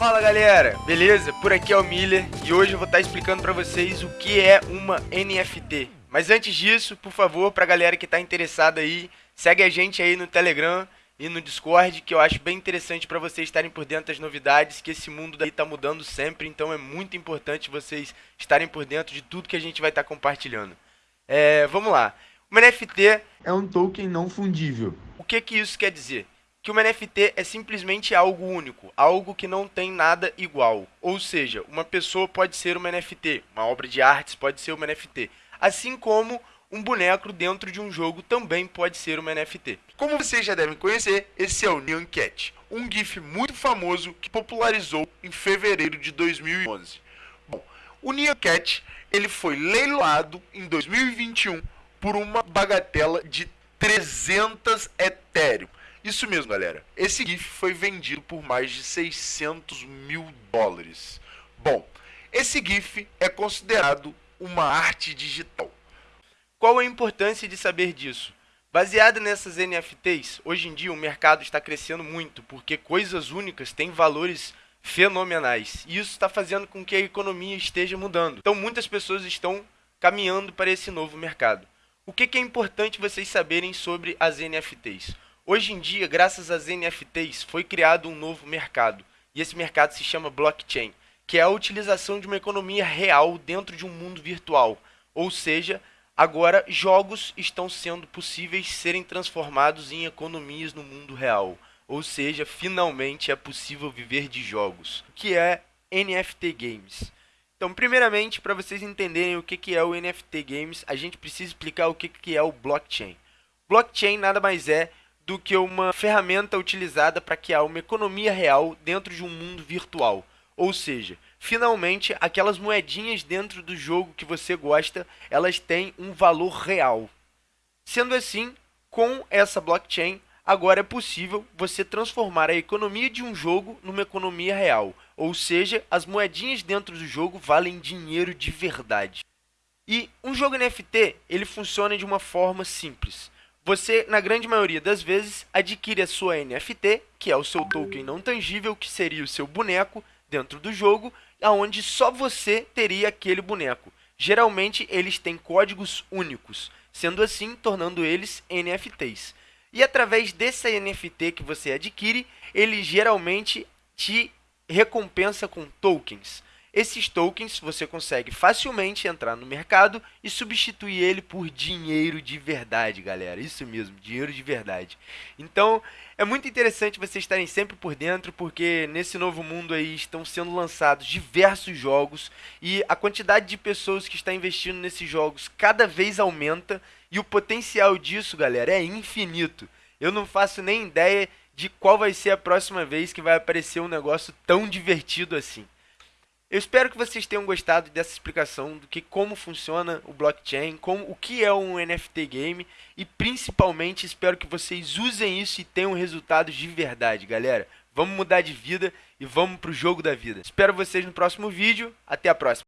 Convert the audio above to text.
Fala galera, beleza? Por aqui é o Miller e hoje eu vou estar explicando para vocês o que é uma NFT. Mas antes disso, por favor, pra galera que está interessada aí, segue a gente aí no Telegram e no Discord, que eu acho bem interessante para vocês estarem por dentro das novidades, que esse mundo daí tá mudando sempre, então é muito importante vocês estarem por dentro de tudo que a gente vai estar compartilhando. É, vamos lá. Uma NFT é um token não fundível. O que que isso quer dizer? Que uma NFT é simplesmente algo único, algo que não tem nada igual. Ou seja, uma pessoa pode ser uma NFT, uma obra de artes pode ser uma NFT, assim como um boneco dentro de um jogo também pode ser uma NFT. Como vocês já devem conhecer, esse é o Neon Cat, um GIF muito famoso que popularizou em fevereiro de 2011. Bom, o Neon Cat ele foi leiloado em 2021 por uma bagatela de 300 Ethereum isso mesmo, galera. Esse GIF foi vendido por mais de 600 mil dólares. Bom, esse GIF é considerado uma arte digital. Qual a importância de saber disso? Baseado nessas NFTs, hoje em dia o mercado está crescendo muito, porque coisas únicas têm valores fenomenais. E isso está fazendo com que a economia esteja mudando. Então muitas pessoas estão caminhando para esse novo mercado. O que, que é importante vocês saberem sobre as NFTs? Hoje em dia, graças às NFTs, foi criado um novo mercado. E esse mercado se chama blockchain, que é a utilização de uma economia real dentro de um mundo virtual. Ou seja, agora jogos estão sendo possíveis serem transformados em economias no mundo real. Ou seja, finalmente é possível viver de jogos, que é NFT Games. Então, primeiramente, para vocês entenderem o que é o NFT Games, a gente precisa explicar o que é o blockchain. Blockchain nada mais é do que uma ferramenta utilizada para criar uma economia real dentro de um mundo virtual. Ou seja, finalmente aquelas moedinhas dentro do jogo que você gosta, elas têm um valor real. Sendo assim, com essa blockchain, agora é possível você transformar a economia de um jogo numa economia real. Ou seja, as moedinhas dentro do jogo valem dinheiro de verdade. E um jogo NFT, ele funciona de uma forma simples você, na grande maioria das vezes, adquire a sua NFT, que é o seu token não tangível, que seria o seu boneco dentro do jogo, aonde só você teria aquele boneco. Geralmente, eles têm códigos únicos, sendo assim, tornando eles NFTs. E através dessa NFT que você adquire, ele geralmente te recompensa com tokens. Esses tokens você consegue facilmente entrar no mercado e substituir ele por dinheiro de verdade, galera. Isso mesmo, dinheiro de verdade. Então, é muito interessante vocês estarem sempre por dentro, porque nesse novo mundo aí estão sendo lançados diversos jogos e a quantidade de pessoas que está investindo nesses jogos cada vez aumenta e o potencial disso, galera, é infinito. Eu não faço nem ideia de qual vai ser a próxima vez que vai aparecer um negócio tão divertido assim. Eu espero que vocês tenham gostado dessa explicação do que como funciona o blockchain, como o que é um NFT game e principalmente espero que vocês usem isso e tenham resultados de verdade, galera. Vamos mudar de vida e vamos pro jogo da vida. Espero vocês no próximo vídeo. Até a próxima.